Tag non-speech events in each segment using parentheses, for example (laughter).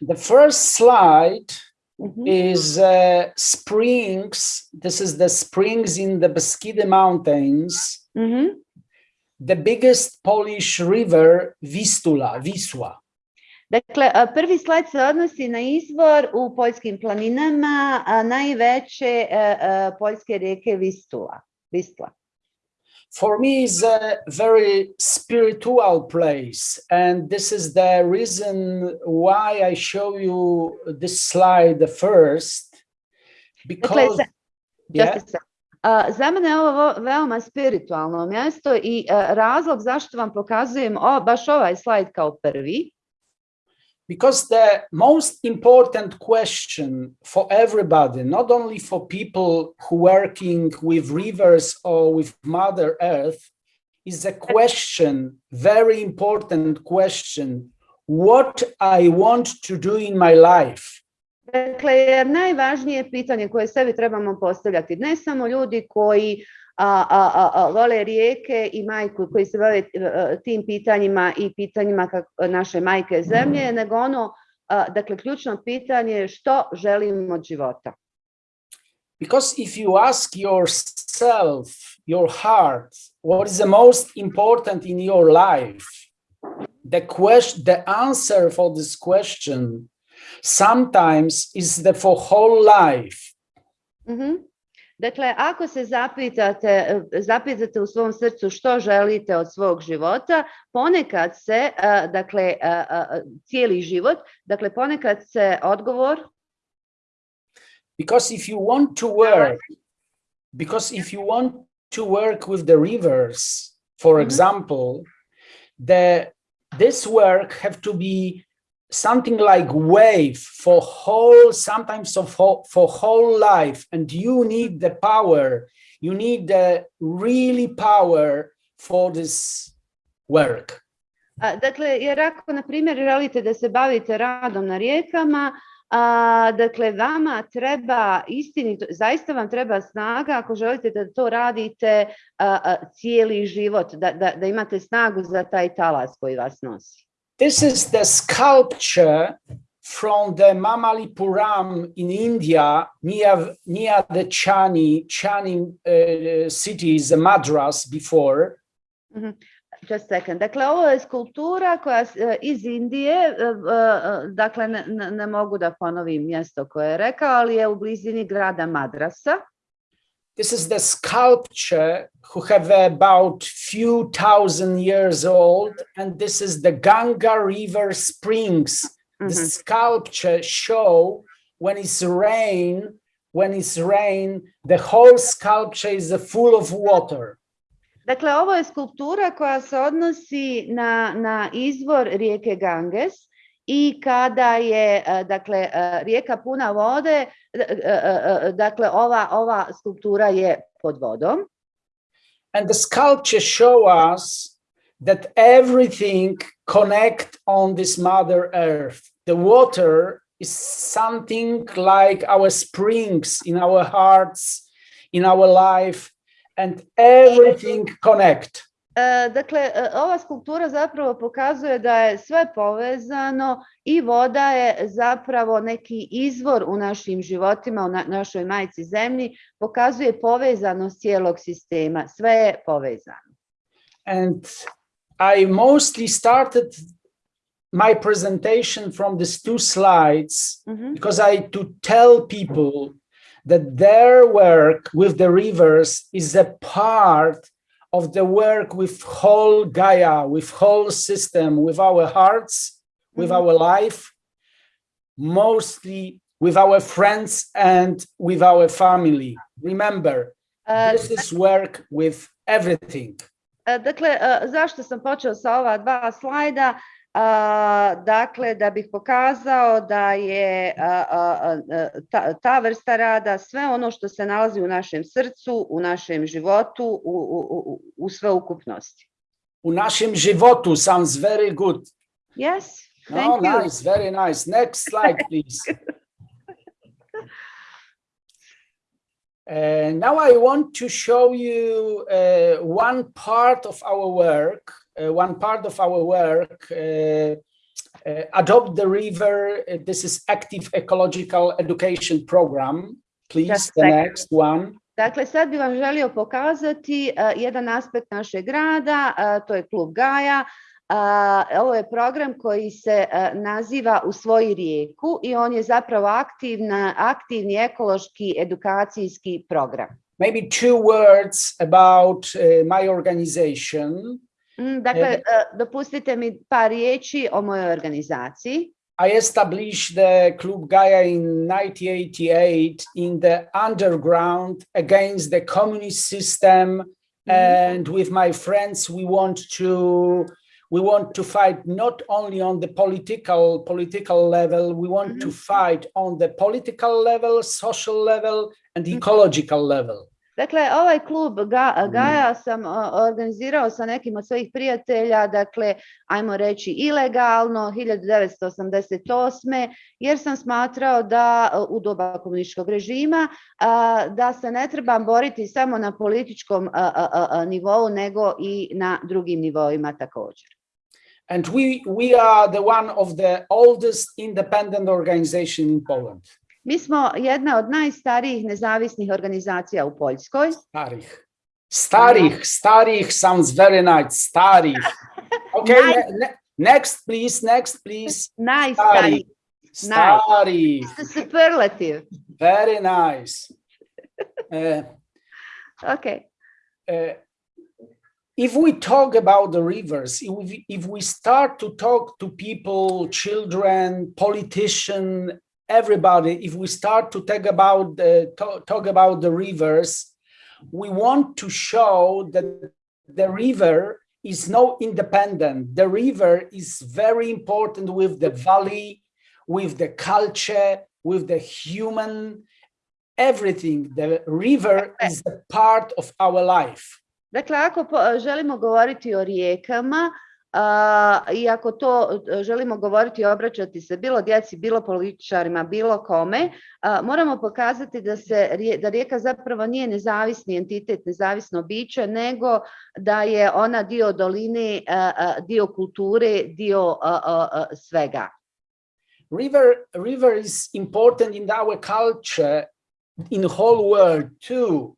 The first slide Mhm. is uh, springs. This is the springs in the Beskide Mountains, Mhm. the biggest Polish river, Vistula, Wisła. Dakle, prvi slajd se odnosi na izvor u poljskim planinama, a najveće poljske rijeke Vistula. Vistla. For me, is a very spiritual place, and this is the reason why I show you this slide first, because se- yeah. A, uh, za mene je ovo vo- veoma spiritualno mjesto i a, razlog zašto vam pokazujem o, baš ovaj slajd kao prvi, because the most important question for everybody not only for people who working with rivers or with mother earth is a question very important question. What i want to do in my life? Dakle, najvažnije pitanje koje sebi trebamo postavljati, ne samo ljudi koji a, a, a, a, rijeke i majku koji se bave tim pitanjima i pitanjima kako, naše majke zemlje, nego ono, dakle, ključno pitanje je što želimo od života. because if you ask yourself your heart what is the most important in your life the question the answer for this question sometimes is the for whole life Mhm. Dakle, ako se zapitate, e, zapitate u svom srcu što želite od svog života, ponekad se, eh, dakle, a, a, a, cijeli život, dakle, ponekad se odgovor because if you want to work because if you want to work with the rivers for Mhm. example the this work have to be something like wave for whole sometimes whole, for whole life and you need the power you need the really power for this work A, Dakle, jer ako, na primjer, želite da se bavite radom na rijekama, a, dakle, vama treba istinito, zaista vam treba snaga ako želite da to radite a, cijeli život, da, da, da imate snagu za taj talas koji vas nosi. This is the sculpture from the Mamallapuram in India, near, near the Chani, Chani uh, cities, Madras before. Mm-hmm. Just a second. Dakle, ovo je skulptura koja e, uh, iz Indije, e, e, dakle, ne- ne mogu da ponovim mjesto koje je rekao, ali je u blizini grada Madrasa. This is the sculpture who have about few thousand years old, and this is the Ganga River Springs. The Mhm. sculpture show when it's rain, when it's rain, the whole sculpture is full of water. Dakle, ovo je skulptura koja se odnosi na, na izvor rijeke Ganges i kada je dakle, rijeka puna vode, dakle, ova, ova je pod vodom. and the sculpture show us that everything connect on this mother earth the water is something like our springs in our hearts in our life and everything connect Dakle, ova skulptura zapravo pokazuje da je sve povezano i voda je zapravo neki izvor u našim životima, u na- našoj majci zemlji, pokazuje povezanost cijelog sistema, sve je povezano. and i mostly started my presentation from these two slides Mhm. because I to tell people that their work with the rivers is a part of the work with whole Gaia, with whole system, with our hearts, with Mhm. our life, mostly with our friends and with our family. Remember, E, this is work with everything. E, Dakle, e, zašto sam počeo sa ova dva slajda? Dakle, da bih pokazao da je ta, ta vrsta rada sve ono što se nalazi u našem srcu, u našem životu, u, u, u, sveukupnosti. U naszym żywotu sounds very good. Yes, Oh, thank you. nice, very nice. Next slide, please. (laughs) Uh, now I want to show you uh, one part of our work, one part of our work. Uh, uh, Adopt the River, uh, this is active ecological education program. Please, the next one. Dakle, sad bih vam želio pokazati uh, jedan aspekt našeg grada, uh, to je klub Gaja. Uh, ovo je program koji se uh, naziva U svoji rijeku i on je zapravo aktivna, aktivni ekološki edukacijski program. Maybe two words about uh, my organization. Mm, Dakle, uh, dopustite mi par riječi o mojoj organizaciji. I established the Club Gaia in 1988 in the underground against the communist system. And with my friends, we want to we want to fight not only on the political political level, we want to fight on the political level, social level, and ecological level. Dakle, ovaj klub Ga- Gaja sam organizirao sa nekim od svojih prijatelja, dakle, ajmo reći ilegalno, 1988. jer sam smatrao da u doba komunističkog režima da se ne trebam boriti samo na političkom nivou, nego i na drugim nivoima također. And we we are the one of the oldest independent organization in Poland. Mi smo jedna od najstarijih nezavisnih organizacija u Poljskoj. Starih. Starih, starih sounds very nice. Starih. Okay, ne- ne- next, please, next, please. Najstarijih. Starih. Superlative. Very nice. Uh, Ok. uh, if we talk about the rivers, if we, if we start to talk to people, children, politician, everybody, if we start to talk about the, talk, about the rivers, we want to show that the river is no independent. The river is very important with the valley, with the culture, with the human, everything. The river is a part of our life. Dakle, ako želimo govoriti o rijekama, i ako to e, želimo govoriti i obraćati se bilo djeci, bilo političarima, bilo kome, moramo pokazati da se da rijeka zapravo nije nezavisni entitet, nezavisno biće, nego da je ona dio doline, dio kulture, dio svega. river river is important in our culture in the whole world too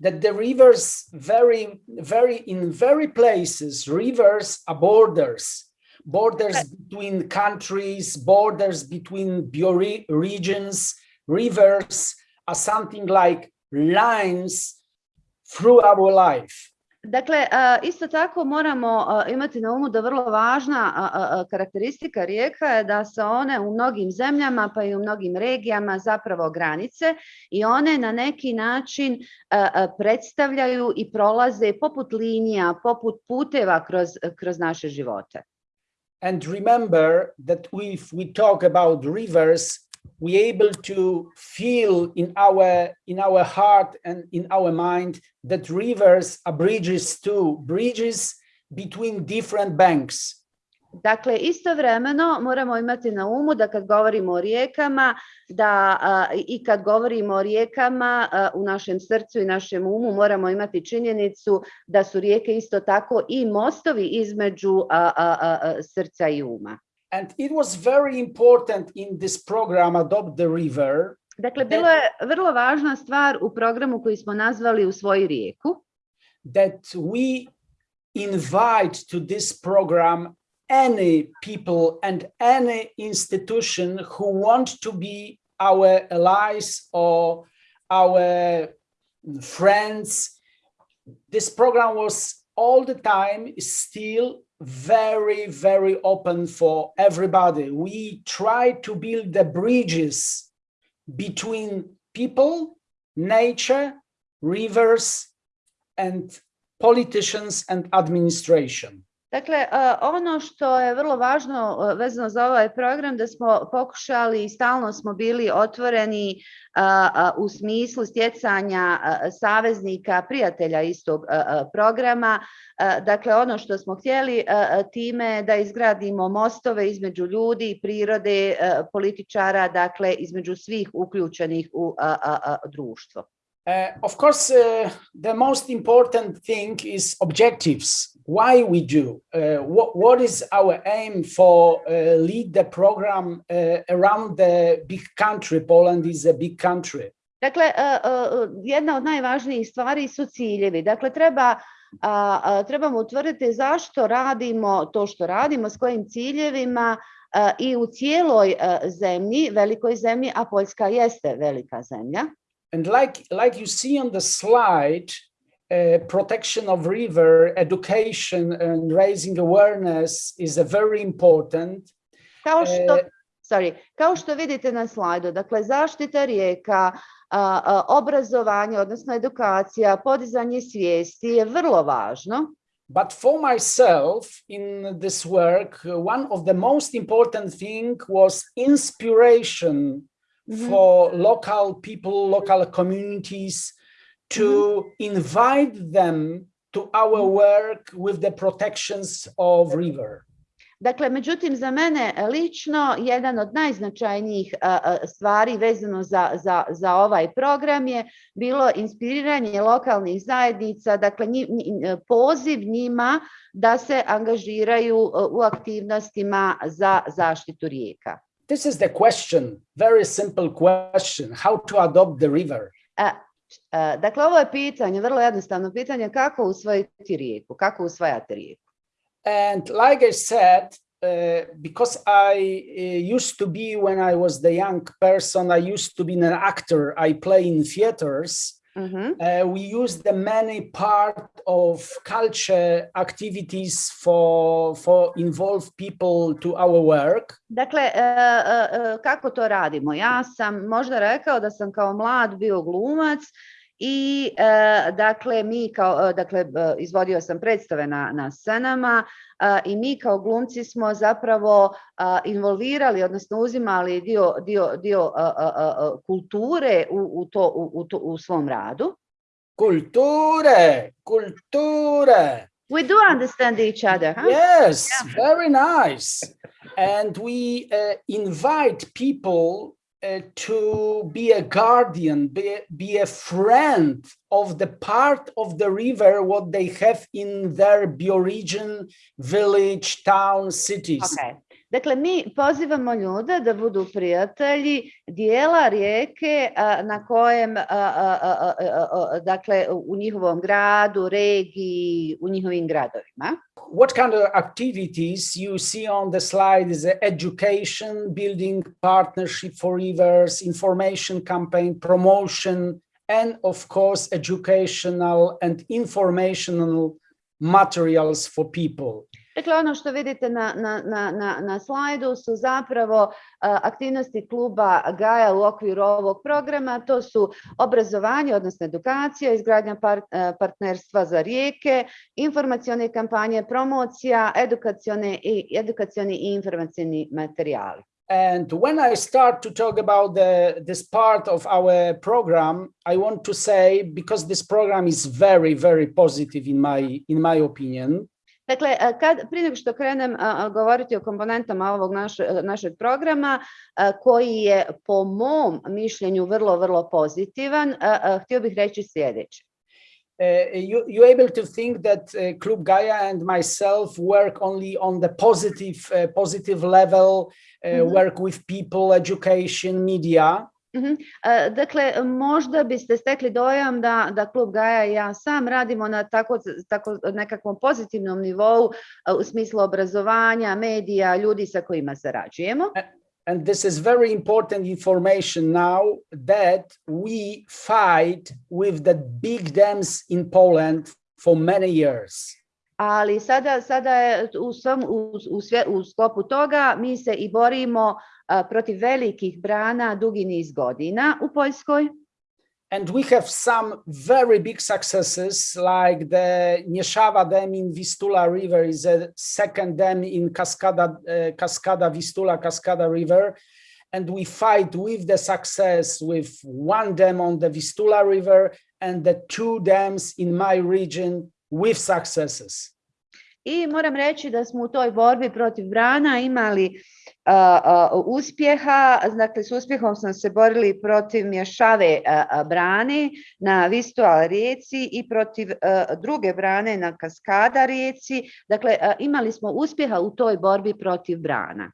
that the rivers very very in very places rivers are borders. Borders between countries borders between biore- regions rivers are something like lines through our life Dakle, isto tako moramo imati na umu da vrlo važna karakteristika rijeka je da se one u mnogim zemljama pa i u mnogim regijama zapravo granice i one na neki način predstavljaju i prolaze poput linija, poput puteva kroz, kroz naše živote. And remember that if we talk about rivers, we able to feel in our in our heart and in our mind that rivers are bridges too, bridges between different banks. Dakle, istovremeno moramo imati na umu da kad govorimo o rijekama, da a, i kad govorimo o rijekama a, u našem srcu i našem umu moramo imati činjenicu da su rijeke isto tako i mostovi između a, srca i uma. And it was very important in this program, Adopt the River, Dakle, bilo je vrlo važna stvar u programu koji smo nazvali rijeku, that we invite to this program any people and any institution who want to be our allies or our friends. This program was all the time still very, very open for everybody. We try to build the bridges between people, nature, rivers, and politicians and administration. Dakle, a, ono što je vrlo važno a, vezano za ovaj program, da smo pokušali i stalno smo bili otvoreni a, u smislu stjecanja saveznika, prijatelja istog programa. Dakle, ono što smo htjeli time da izgradimo mostove između ljudi, prirode, političara, dakle, između svih uključenih u društvo. Uh, of course, uh, the most important thing is objectives. Why we do? Uh, what what is our aim for uh, lead the program uh, around the big country? Poland is a big country. Dakle, jedna od najvažnijih stvari su ciljevi. Dakle, treba trebamo utvrditi zašto radimo to što radimo, s kojim ciljevima i u cijeloj zemlji, velikoj zemlji, a Poljska jeste velika zemlja. And like like you see on the slide, uh, protection of river, education, and raising awareness is a very important. Kao što, E, sorry, kao što vidite na slajdu, dakle zaštita rijeka, a, obrazovanje, odnosno edukacija, podizanje svijesti je vrlo važno. But for myself in this work, uh, one of the most important thing was inspiration Mhm. for local people, local communities to invite them to our work with the protections of river. Dakle, međutim, za mene lično jedan od najznačajnijih stvari vezano za, za, za ovaj program je bilo inspiriranje lokalnih zajednica, dakle nji- poziv njima da se angažiraju u aktivnostima za zaštitu rijeka. This is the question, very simple question, how to adopt the river. A, Dakle, ovo je pitanje, vrlo jednostavno pitanje, kako usvojiti rijeku, kako usvajati rijeku. And like I said, uh, because I uh, used to be when I was the young person, I used to be an actor. I play in theaters. Mhm. Uh, we use the many part of culture activities for for involve people to our work. Dakle, e, e, e, kako to radimo? Ja sam možda rekao da sam kao mlad bio glumac i e, dakle mi kao, e, dakle e, izvodio sam predstave na, na scenama a, i mi kao glumci smo zapravo a, involvirali, odnosno uzimali dio, dio, dio a, kulture u, u, to, u, u, to, u svom radu. Culture, culture. We do understand each other, huh? Yes, very nice. And we uh, invite people uh, to be a guardian, be, be a friend of the part of the river what they have in their bioregion, village, town, cities. Okay. Dakle, mi pozivamo ljude da budu prijatelji dijela rijeke na kojem, dakle, u njihovom gradu, regiji, u njihovim gradovima. What kind of activities you see on the slide is education, building partnership for rivers, information campaign, promotion, and of course, educational and informational materials for people. Dakle, ono što vidite na, na, na, na, slajdu su zapravo aktivnosti kluba Gaja u okviru ovog programa. To su obrazovanje, odnosno edukacija, izgradnja par- a, partnerstva za rijeke, informacione kampanje, promocija, edukacione i, edukacioni i informacioni materijali. And when I start to talk about the, this part of our program, I want to say, because this program is very, very positive in my, in my opinion, Dakle, kad, prije nego što krenem govoriti o komponentama ovog naše, našeg programa, koji je po mom mišljenju vrlo, vrlo pozitivan, htio bih reći sljedeće. uh, you you able to think that uh, Club Gaia and myself work only on the positive uh, positive level, uh, Mhm. work with people, education, media. Mhm. A, Dakle, možda biste stekli dojam da, da klub Gaja i ja sam radimo na tako, tako nekakvom pozitivnom nivou a, u smislu obrazovanja, medija, ljudi sa kojima sarađujemo. And this is very important information now that we fight with the big dams in Poland for many years. Ali sada, sada je u, svom, u, u, sve, u sklopu toga mi se i borimo a, protiv velikih brana dugi niz godina u Poljskoj. And we have some very big successes, like the Nieszawa Dam in Vistula River is a second dam in Cascada, uh, Cascada Vistula, Cascada River. And we fight with the success with one dam on the Vistula River and the two dams in my region with successes. I moram reći da smo u toj borbi protiv brana imali uspjeha, dakle s uspjehom smo se borili protiv mješave a, brane na Vistual rijeci i protiv druge brane na Kaskada rijeci. Dakle, imali smo uspjeha u toj borbi protiv brana.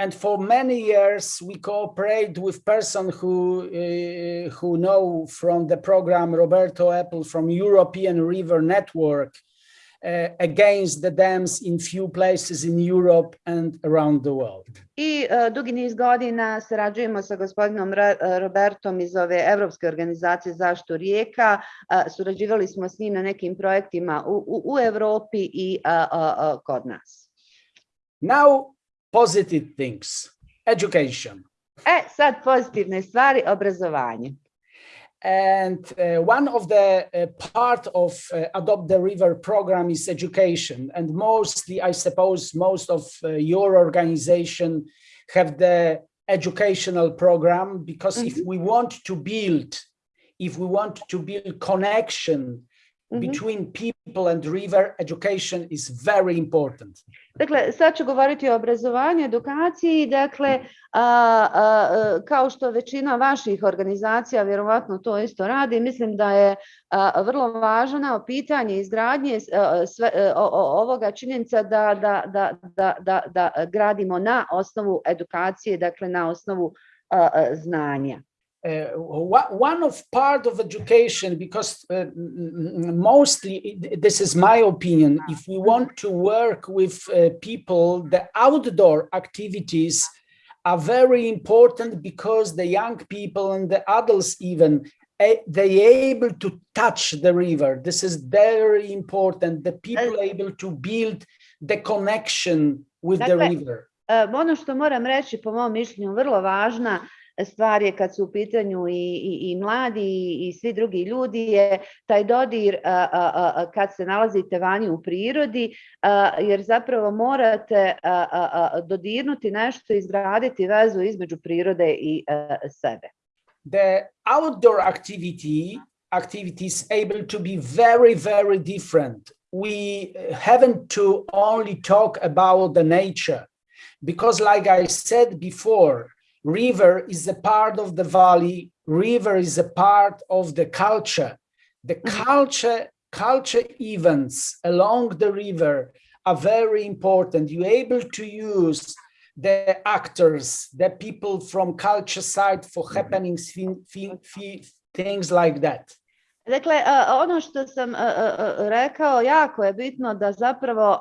And for many years we cooperate with person who uh, who know from the program Roberto Epple from European River Network uh, against the dams in few places in Europe and around the world. I uh, dugi niz godina sarađujemo sa gospodinom Robertom iz ove Evropske organizacije zaštitu rijeka. Uh, surađivali smo s njim na nekim projektima u, u, u Evropi i kod nas. Now positive things, education. E, sad pozitivne stvari, obrazovanje. And uh, one of the uh, part of uh, Adopt the River program is education. And mostly, I suppose, most of uh, your organization have the educational program because mm -hmm. if mm-hmm. we want to build, if we want to build connection mm -hmm. between people and river, education is very important. Dakle, sad ću govoriti o obrazovanju, edukaciji, dakle, a, a, kao što većina vaših organizacija vjerovatno to isto radi, mislim da je a, vrlo važno pitanje izgradnje sve, o, ovoga činjenica da, da, da, da gradimo na osnovu edukacije, dakle na osnovu znanja. Uh, one of part of education because uh, mostly this is my opinion if we want to work with uh, people the outdoor activities are very important because the young people and the adults even they able to touch the river. This is very important. The people able to build the connection with the river. ono što moram reći po mom mišljenju vrlo važna stvar je kad su u pitanju i, i, i mladi i, svi drugi ljudi je taj dodir a, a, a, kad se nalazite vani u prirodi jer zapravo morate dodirnuti nešto izgraditi vezu između prirode i sebe. The outdoor activity activities able to be very very different. We haven't to only talk about the nature because like I said before river is a part of the valley river is a part of the culture the mm-hmm. culture culture events along the river are very important you're able to use the actors the people from culture side for mm-hmm. happenings things like that Dakle, ono što sam rekao, jako je bitno da zapravo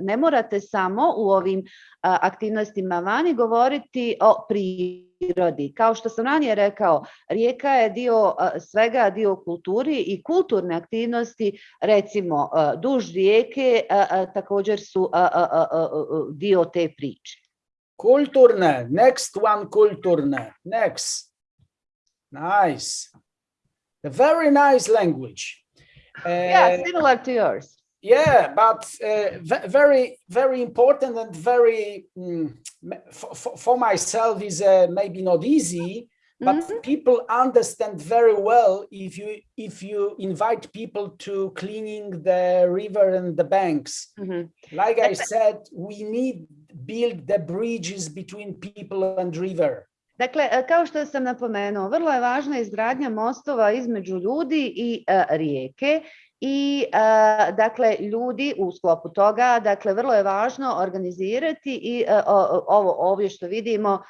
ne morate samo u ovim aktivnostima vani govoriti o prirodi. Kao što sam ranije rekao, rijeka je dio svega, dio kulturi i kulturne aktivnosti, recimo duž rijeke, također su dio te priče. Kulturne, next one kulturne, next. Nice. A very nice language. Uh, yeah, similar to yours. Yeah, but uh, very, very important and very, um, for, for myself is uh, maybe not easy, but mm -hmm. people understand very well if you if you invite people to cleaning the river and the banks. Mm -hmm. Like I said, we need build the bridges between people and river. Dakle, e, kao što sam napomenuo, vrlo je važna izgradnja mostova između ljudi i uh, rijeke i uh, dakle ljudi u sklopu toga, dakle vrlo je važno organizirati i ovo ovdje što vidimo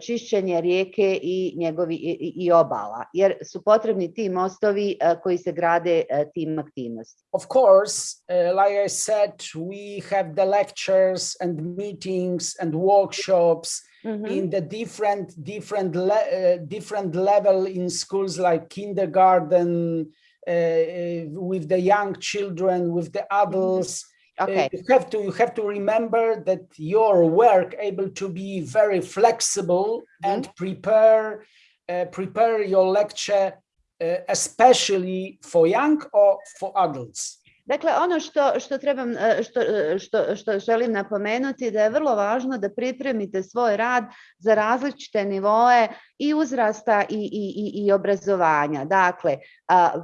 čišćenje rijeke i njegovi i, i obala jer su potrebni ti mostovi koji se grade tim aktivnostima. Of course, like I said, we have the lectures and meetings and workshops Mm -hmm. in the different different le uh, different level in schools like kindergarten uh, with the young children with the mm-hmm. adults mm. Okay you have to you have to remember that your work able to be very flexible mm -hmm. and prepare prepare your lecture especially for young or for adults Dakle, ono što, što, trebam, e, što, e, što, što želim napomenuti da je vrlo važno da pripremite svoj rad za različite nivoe i uzrasta i, i, i, i obrazovanja. Dakle,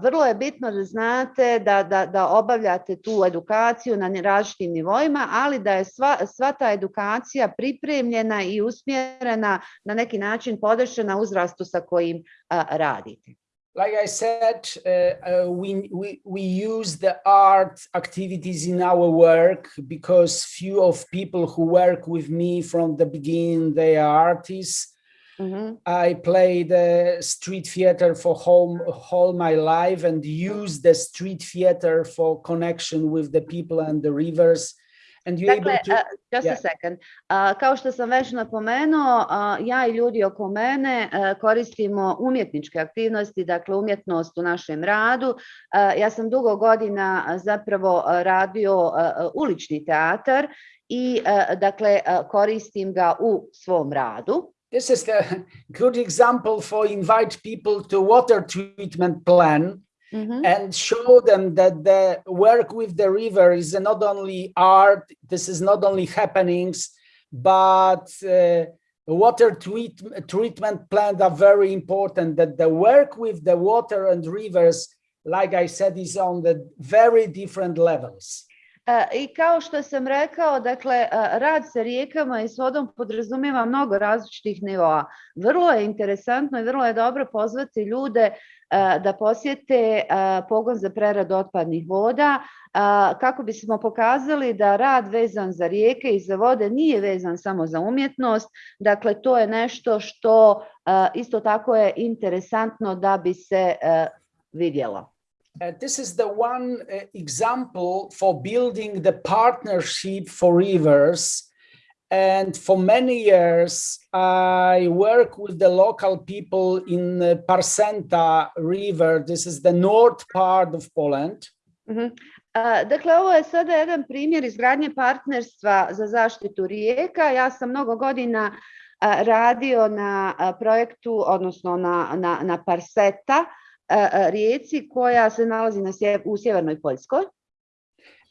vrlo je bitno da znate da, da, da obavljate tu edukaciju na različitim nivoima, ali da je sva, sva ta edukacija pripremljena i usmjerena na neki način podešena uzrastu sa kojim radite. Like I said, uh, uh, we, we, we use the art activities in our work because few of people who work with me from the beginning, they are artists. Mm -hmm. I played uh, street theater for whole, whole my life and use the street theater for connection with the people and the rivers And you dakle, to, uh, just yeah. a second. Uh, kao što sam već napomenuo, uh, ja i ljudi oko mene uh, koristimo umjetničke aktivnosti, dakle umjetnost u našem radu. Uh, ja sam dugo godina zapravo radio uh, ulični teatar i uh, dakle uh, koristim ga u svom radu. This is the good example for invite people to water treatment plan Mm -hmm. and show them that the work with the river is not only art, this is not only happenings, but uh, water treat treatment plants are very important, that the work with the water and rivers, like I said, is on the very different levels. I kao što sam rekao, dakle, rad sa rijekama i s vodom podrazumijeva mnogo različitih nivoa. Vrlo je interesantno i vrlo je dobro pozvati ljude da posjete pogon za preradu otpadnih voda kako bismo pokazali da rad vezan za rijeke i za vode nije vezan samo za umjetnost. Dakle, to je nešto što isto tako je interesantno da bi se vidjelo. Uh, this is the one uh, example for building the partnership for rivers. And for many years, I work with the local people in the Parsęta River. This is the north part of Poland. Mm -hmm. Uh, dakle, ovo je sada jedan primjer izgradnje partnerstva za zaštitu rijeka. Ja sam mnogo godina uh, radio na uh, projektu, odnosno na, na, na Parseta, rijeci koja se nalazi na sje, u sjevernoj Poljskoj.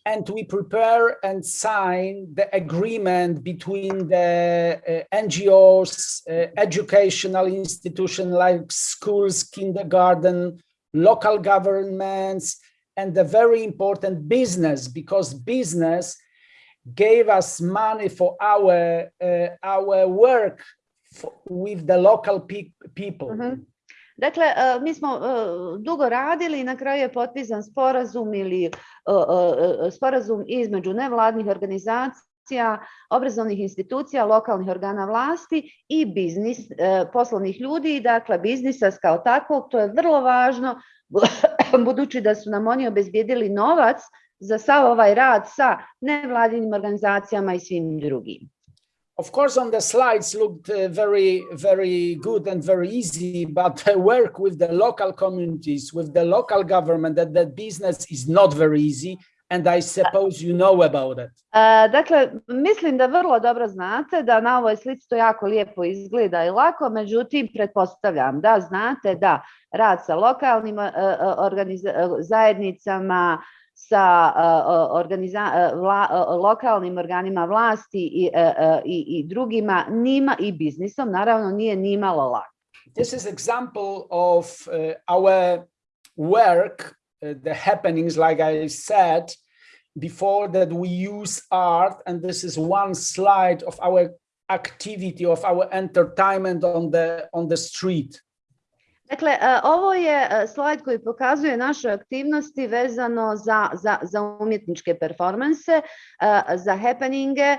And we prepare and sign the agreement between the uh, NGOs, uh, educational institutions like schools, kindergarten, local governments, and the very important business because business gave us money for our uh, our work for, with the local pe people. Mm -hmm. Dakle, mi smo dugo radili i na kraju je potpisan sporazum ili sporazum između nevladnih organizacija, obrazovnih institucija, lokalnih organa vlasti i biznis, poslovnih ljudi, dakle biznisa kao takvog, to je vrlo važno, (coughs) budući da su nam oni obezbijedili novac za sav ovaj rad sa nevladinim organizacijama i svim drugim. Of course, on the slides looked uh, very, very good and very easy, but (laughs) work with the local communities, with the local government, that that business is not very easy. And I suppose you know about it. Uh, dakle, mislim da vrlo dobro znate da na ovoj slici to jako lijepo izgleda i lako, međutim, pretpostavljam da znate da rad sa lokalnim uh, zajednicama, sa organiza, vla, lokalnim organima vlasti i, i, i drugima nima i biznisom naravno nije nimalo lako. This is example of uh, our work, uh, the happenings, like I said before, that we use art, and this is one slide of our activity, of our entertainment on the on the street. Dakle, ovo je slajd koji pokazuje naše aktivnosti vezano za, za, za umjetničke performanse, za happeninge.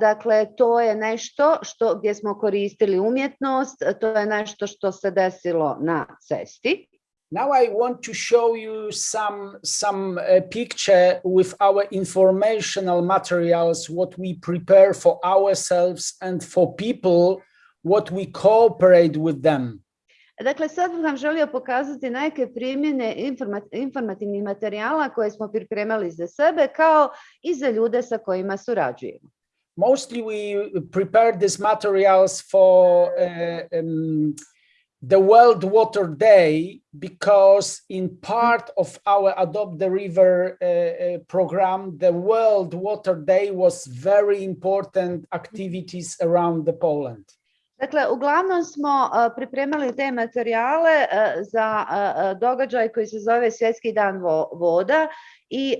Dakle, to je nešto što, gdje smo koristili umjetnost, to je nešto što se desilo na cesti. Now I want to show you some, some uh, picture with our informational materials, what we prepare for ourselves and for people, what we cooperate with them. Dakle, sad vam želio pokazati neke primjene informativnih materijala koje smo pripremali za sebe kao i za ljude sa kojima surađujemo. Mostly we prepared these materials for uh, um, the World Water Day because in part of our Adopt the River uh, program, the World Water Day was very important activities around the Poland. Dakle, uglavnom smo uh, pripremali te materijale uh, za uh, događaj koji se zove Svjetski dan vo- voda i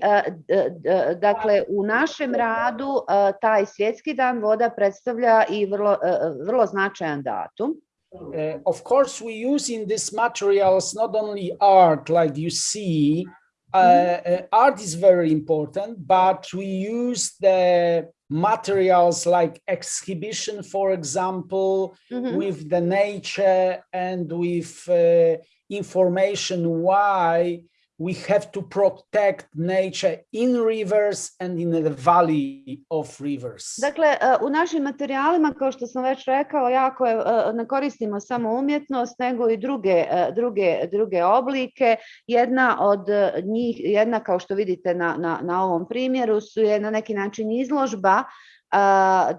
dakle u našem radu taj Svjetski dan voda predstavlja i vrlo, vrlo značajan datum. Uh, of course, we use in these materials not only art, like you see, uh, art is very important, but we use the materials like exhibition, for example, Mhm. with the nature and with uh, information why we have to protect nature in rivers and in the valley of rivers. Dakle, u našim materijalima, kao što sam već rekao, jako je, ne koristimo samo umjetnost, nego i druge, druge, druge oblike. Jedna od njih, jedna kao što vidite na, na, na ovom primjeru, su je na neki način izložba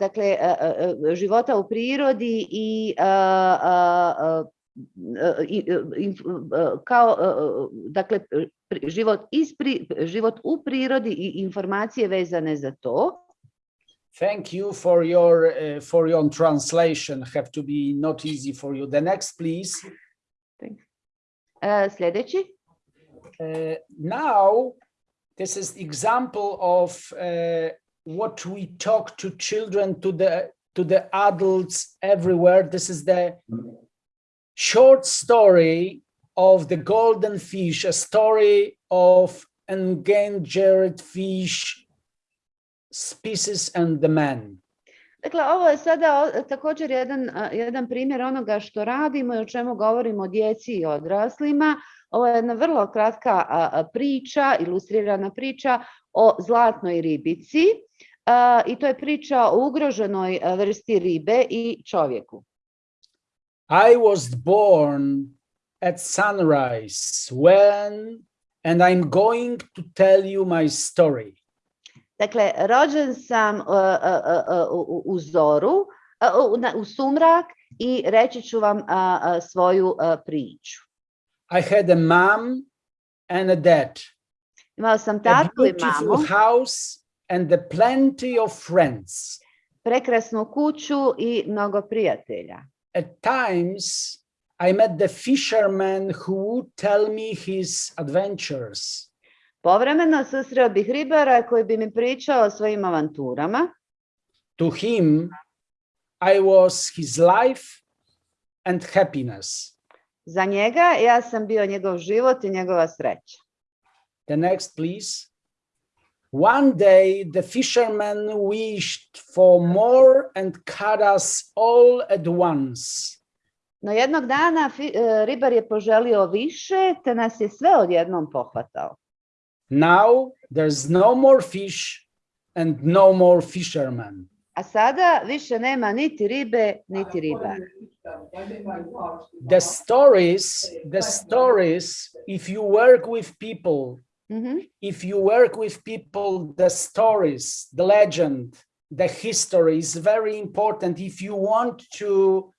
dakle, života u prirodi i i- inf- kao dakle život iz život u prirodi i informacije vezane za to. Thank you for your uh, for your translation. Have to be not easy for you. The next, please. Uh, sljedeći. Uh, now, this is example of uh, what we talk to children, to the to the adults everywhere. This is the short story of the golden fish, a story of endangered fish species and the man. Dakle, ovo je sada također jedan, jedan primjer onoga što radimo i o čemu govorimo djeci i odraslima. Ovo je jedna vrlo kratka priča, ilustrirana priča o zlatnoj ribici. I to je priča o ugroženoj vrsti ribe i čovjeku. I was born at sunrise when, and I'm going to tell you my story. Dakle, rođen sam a, a, a, u, zoru, uh, a, u, sumrak i reći ću vam a, a, svoju priču. I had a mom and a dad, Imao sam tatu i beautiful mamu. house and the plenty of friends. prekrasnu kuću i mnogo prijatelja. At times, I met the fisherman who would tell me his adventures. Povremeno susreo bih ribara koji bi mi pričao o svojim avanturama. To him, I was his life and happiness. Za njega ja sam bio njegov život i njegova sreća. The next, please. One day, the fisherman wished for more and caught us all at once. No jednog dana ribar je poželio više, te nas je sve odjednom pohvatao. Now, there's no more fish and no more fishermen. A sada više nema niti ribe, niti ribara. The stories, the stories, if you work with people, Mhm. if you work with people, the stories, the legend, the history is very important. If you want to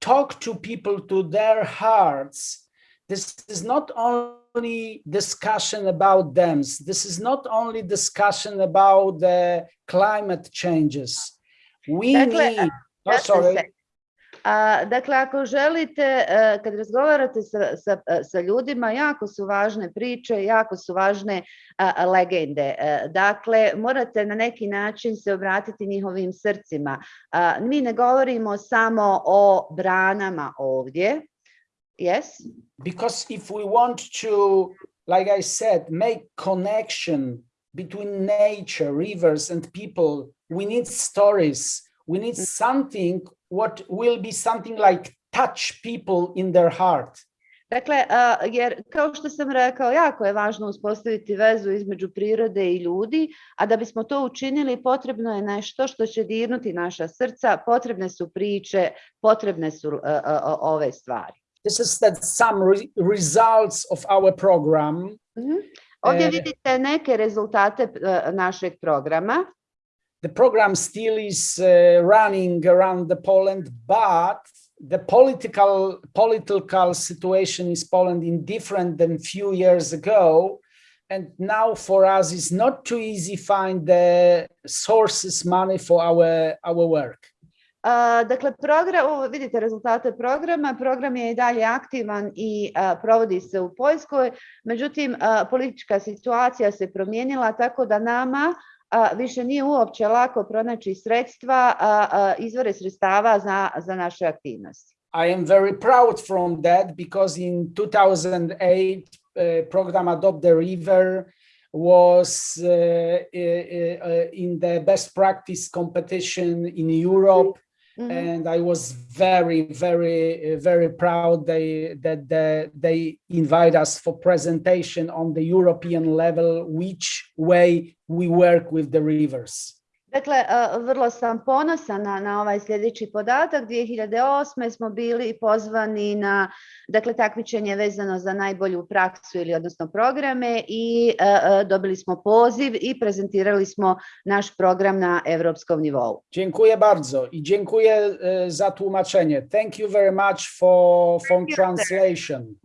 talk to people to their hearts, this is not only discussion about them. This is not only discussion about the climate changes. We Dakle, need, oh, sorry. A, dakle, ako želite, kad razgovarate sa, sa, sa ljudima, jako su važne priče, jako su važne a, a, legende. E, Dakle, morate na neki način se obratiti njihovim srcima. A, Mi ne govorimo samo o branama ovdje. Yes? because if we want to like i said make connection between nature rivers and people we need stories we need mm. something what will be something like touch people in their heart Dakle, a, jer kao što sam rekao, jako je važno uspostaviti vezu između prirode i ljudi, a da bismo to učinili potrebno je nešto što će dirnuti naša srca, potrebne su priče, potrebne su a, a, ove stvari. this is that some re- results of our program mhm. Ovdje E. vidite neke rezultate našeg programa. The program still is uh, running around the poland but the political political situation in Poland is different than few years ago. And now for us, it's not too easy find the sources money for our our work. A, Dakle, program, ovo vidite rezultate programa, program je i dalje aktivan i a, provodi se u Poljskoj, međutim a, politička situacija se promijenila tako da nama više nije uopće lako pronaći sredstva, izvore sredstava za, za naše aktivnosti. I am very proud from that because in 2008, uh, program Adopt the River was uh, uh, uh, in the best practice competition in Europe. Mhm. and I was very, very, uh, very proud they, that the, they invite us for presentation on the European level, which way we work with the rivers. Dakle, a, vrlo sam ponosan na, na ovaj sljedeći podatak. 2008. smo bili pozvani na dakle, takmičenje vezano za najbolju praksu ili odnosno programe i a, a, dobili smo poziv i prezentirali smo naš program na europskom nivou. Dziękuję bardzo i dziękuję e, za tłumaczenie. Thank you very much for, for translation.